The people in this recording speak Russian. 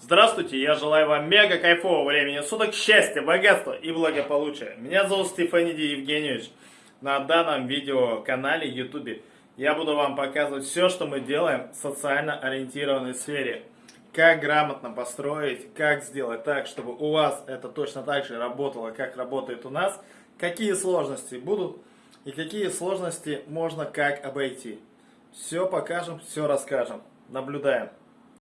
Здравствуйте, я желаю вам мега кайфового времени суток, счастья, богатства и благополучия. Меня зовут Стефаниди Евгеньевич. На данном видеоканале YouTube я буду вам показывать все, что мы делаем в социально ориентированной сфере. Как грамотно построить, как сделать так, чтобы у вас это точно так же работало, как работает у нас. Какие сложности будут и какие сложности можно как обойти. Все покажем, все расскажем. Наблюдаем.